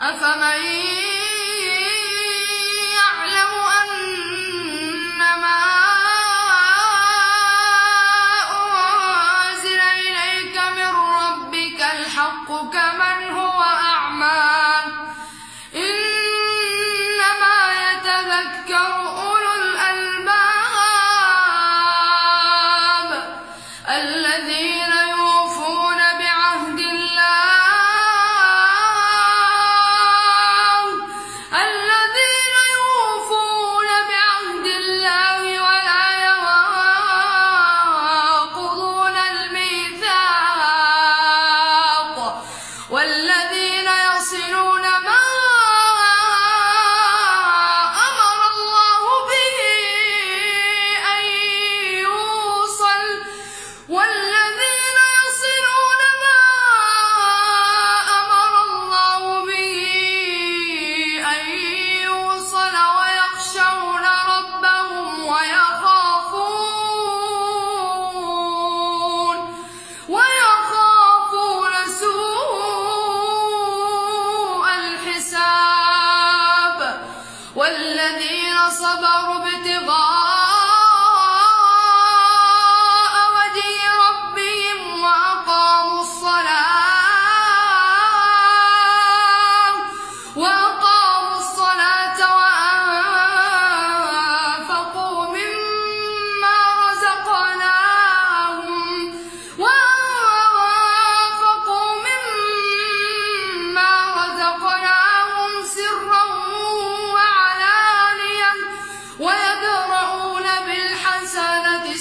أفمن والذي صبروا ابتغاء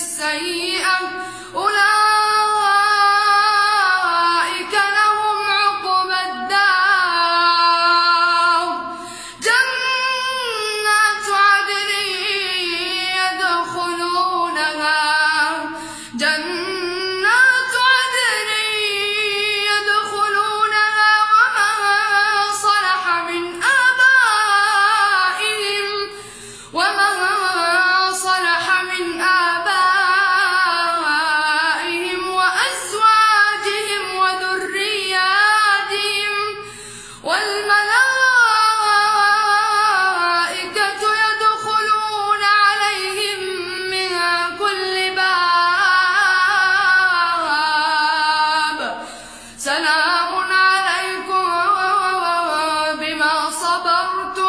السيئة صبرتم